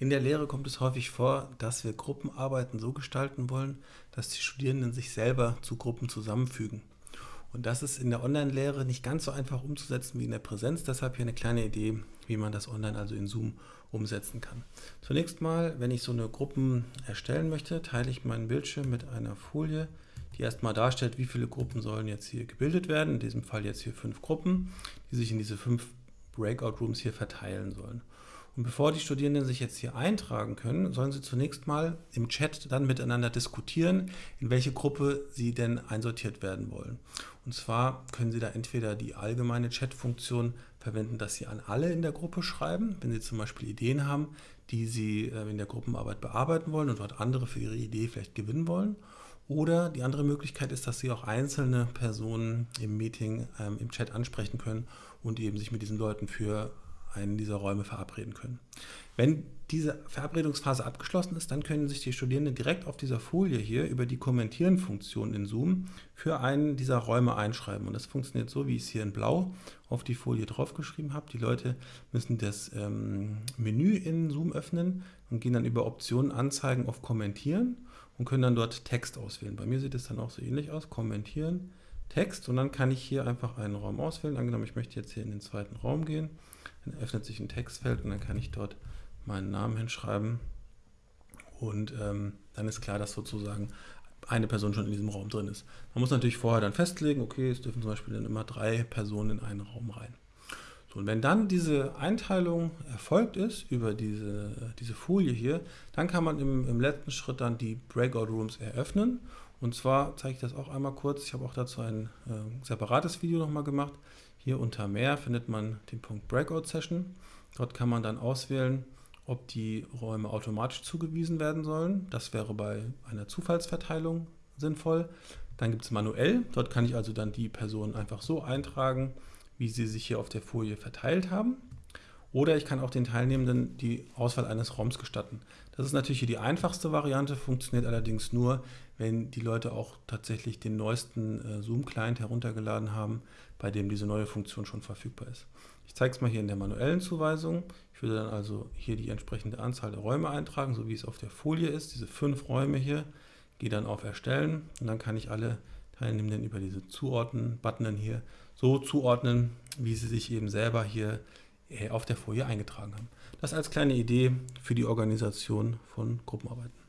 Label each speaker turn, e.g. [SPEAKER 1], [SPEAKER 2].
[SPEAKER 1] In der Lehre kommt es häufig vor, dass wir Gruppenarbeiten so gestalten wollen, dass die Studierenden sich selber zu Gruppen zusammenfügen. Und das ist in der Online-Lehre nicht ganz so einfach umzusetzen wie in der Präsenz. Deshalb hier eine kleine Idee, wie man das online, also in Zoom, umsetzen kann. Zunächst mal, wenn ich so eine Gruppen erstellen möchte, teile ich meinen Bildschirm mit einer Folie, die erstmal darstellt, wie viele Gruppen sollen jetzt hier gebildet werden. In diesem Fall jetzt hier fünf Gruppen, die sich in diese fünf Breakout Rooms hier verteilen sollen. Und bevor die Studierenden sich jetzt hier eintragen können, sollen sie zunächst mal im Chat dann miteinander diskutieren, in welche Gruppe sie denn einsortiert werden wollen. Und zwar können sie da entweder die allgemeine Chat-Funktion verwenden, dass sie an alle in der Gruppe schreiben, wenn sie zum Beispiel Ideen haben, die sie äh, in der Gruppenarbeit bearbeiten wollen und dort andere für ihre Idee vielleicht gewinnen wollen. Oder die andere Möglichkeit ist, dass Sie auch einzelne Personen im Meeting, ähm, im Chat ansprechen können und eben sich mit diesen Leuten für einen dieser Räume verabreden können. Wenn diese Verabredungsphase abgeschlossen ist, dann können sich die Studierenden direkt auf dieser Folie hier über die Kommentieren-Funktion in Zoom für einen dieser Räume einschreiben. Und das funktioniert so, wie ich es hier in blau auf die Folie draufgeschrieben habe. Die Leute müssen das ähm, Menü in Zoom öffnen und gehen dann über Optionen Anzeigen auf Kommentieren und können dann dort Text auswählen. Bei mir sieht es dann auch so ähnlich aus, Kommentieren, Text und dann kann ich hier einfach einen Raum auswählen. Angenommen, ich möchte jetzt hier in den zweiten Raum gehen dann öffnet sich ein Textfeld und dann kann ich dort meinen Namen hinschreiben. Und ähm, dann ist klar, dass sozusagen eine Person schon in diesem Raum drin ist. Man muss natürlich vorher dann festlegen, okay, es dürfen zum Beispiel dann immer drei Personen in einen Raum rein. So, und wenn dann diese Einteilung erfolgt ist über diese, diese Folie hier, dann kann man im, im letzten Schritt dann die Breakout Rooms eröffnen. Und zwar zeige ich das auch einmal kurz. Ich habe auch dazu ein äh, separates Video nochmal gemacht. Hier unter Mehr findet man den Punkt Breakout Session. Dort kann man dann auswählen, ob die Räume automatisch zugewiesen werden sollen. Das wäre bei einer Zufallsverteilung sinnvoll. Dann gibt es manuell. Dort kann ich also dann die Personen einfach so eintragen, wie sie sich hier auf der Folie verteilt haben. Oder ich kann auch den Teilnehmenden die Auswahl eines Raums gestatten. Das ist natürlich hier die einfachste Variante, funktioniert allerdings nur, wenn die Leute auch tatsächlich den neuesten äh, Zoom-Client heruntergeladen haben, bei dem diese neue Funktion schon verfügbar ist. Ich zeige es mal hier in der manuellen Zuweisung. Ich würde dann also hier die entsprechende Anzahl der Räume eintragen, so wie es auf der Folie ist, diese fünf Räume hier. Gehe dann auf Erstellen und dann kann ich alle Teilnehmenden über diese Zuordnen-Button hier so zuordnen, wie sie sich eben selber hier auf der Folie eingetragen haben. Das als kleine Idee für die Organisation von Gruppenarbeiten.